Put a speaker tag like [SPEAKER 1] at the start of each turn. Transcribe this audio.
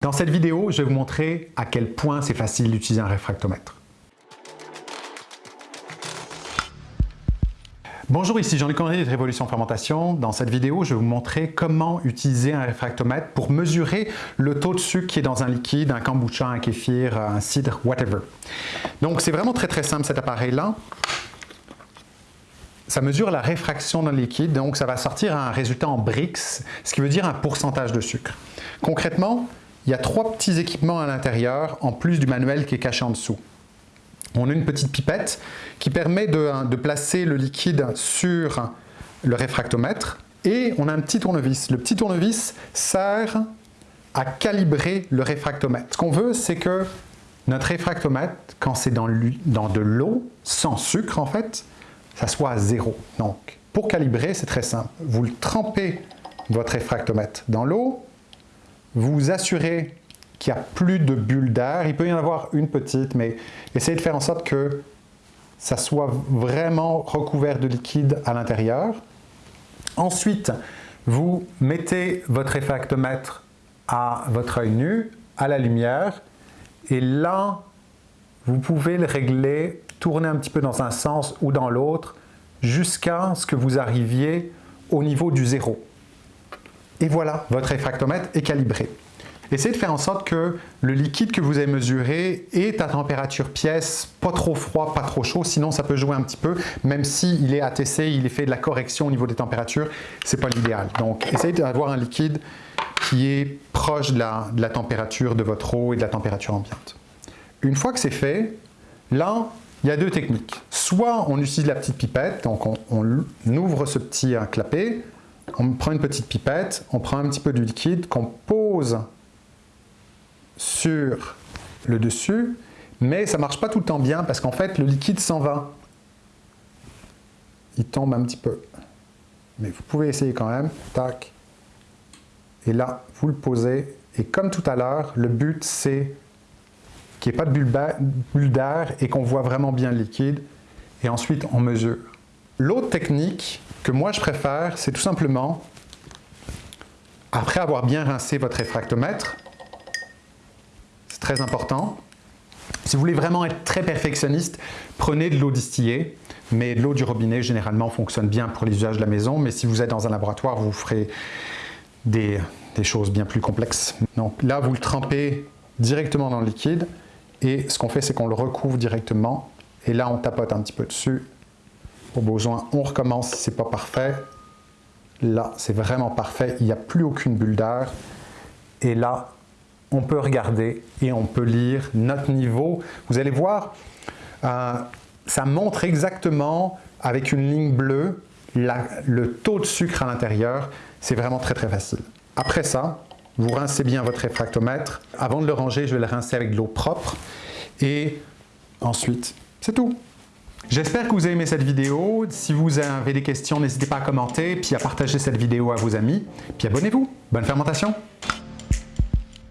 [SPEAKER 1] Dans cette vidéo, je vais vous montrer à quel point c'est facile d'utiliser un réfractomètre. Bonjour, ici Jean-Luc Henry de Révolution Fermentation. Dans cette vidéo, je vais vous montrer comment utiliser un réfractomètre pour mesurer le taux de sucre qui est dans un liquide, un kombucha, un kéfir, un cidre, whatever. Donc c'est vraiment très très simple cet appareil-là. Ça mesure la réfraction d'un liquide, donc ça va sortir un résultat en Brix, ce qui veut dire un pourcentage de sucre. Concrètement, il y a trois petits équipements à l'intérieur, en plus du manuel qui est caché en dessous. On a une petite pipette qui permet de, placer le liquide sur le réfractomètre et on a un petit tournevis. Le petit tournevis sert à calibrer le réfractomètre. Ce qu'on veut, c'est que notre réfractomètre, quand c'est dans, dans de l'eau, sans sucre en fait, ça soit à zéro. Donc, pour calibrer, c'est très simple. Vous le trempez votre réfractomètre dans l'eau, vous assurez qu'il n'y a plus de bulles d'air. Il peut y en avoir une petite, mais essayez de faire en sorte que ça soit vraiment recouvert de liquide à l'intérieur. Ensuite, vous mettez votre réfractomètre à votre œil nu, à la lumière, et là, vous pouvez le régler, tourner un petit peu dans un sens ou dans l'autre, jusqu'à ce que vous arriviez au niveau du zéro. Et voilà, votre réfractomètre est calibré. Essayez de faire en sorte que le liquide que vous avez mesuré est à température pièce, pas trop froid, pas trop chaud, sinon ça peut jouer un petit peu, même s'il est ATC, il est fait de la correction au niveau des températures, ce n'est pas l'idéal. Donc essayez d'avoir un liquide qui est proche de la, température de votre eau et de la température ambiante. Une fois que c'est fait, là, il y a deux techniques. Soit on utilise la petite pipette, donc on, on ouvre ce petit clapet, on prend une petite pipette, on prend un petit peu de liquide qu'on pose sur le dessus, mais ça ne marche pas tout le temps bien parce qu'en fait le liquide s'en va. Il tombe un petit peu. Mais vous pouvez essayer quand même. Tac. Et là, vous le posez. Et comme tout à l'heure, le but c'est qu'il n'y ait pas de bulle d'air et qu'on voit vraiment bien le liquide. Et ensuite, on mesure. L'autre technique que moi je préfère, c'est tout simplement, après avoir bien rincé votre réfractomètre, c'est très important, si vous voulez vraiment être très perfectionniste, prenez de l'eau distillée, mais l'eau du robinet généralement fonctionne bien pour les usages de la maison, mais si vous êtes dans un laboratoire, vous ferez des, des choses bien plus complexes. Donc là, vous le trempez directement dans le liquide, et ce qu'on fait, c'est qu'on le recouvre directement, et là, on tapote un petit peu dessus, besoin, on recommence si ce n'est pas parfait. Là, c'est vraiment parfait, il n'y a plus aucune bulle d'air. Et là, on peut regarder et on peut lire notre niveau. Vous allez voir, euh, ça montre exactement avec une ligne bleue le taux de sucre à l'intérieur. C'est vraiment très très facile. Après ça, vous rincez bien votre réfractomètre. Avant de le ranger, je vais le rincer avec de l'eau propre. Et ensuite, c'est tout. J'espère que vous avez aimé cette vidéo. Si vous avez des questions, n'hésitez pas à commenter, puis à partager cette vidéo à vos amis. Puis abonnez-vous. Bonne fermentation!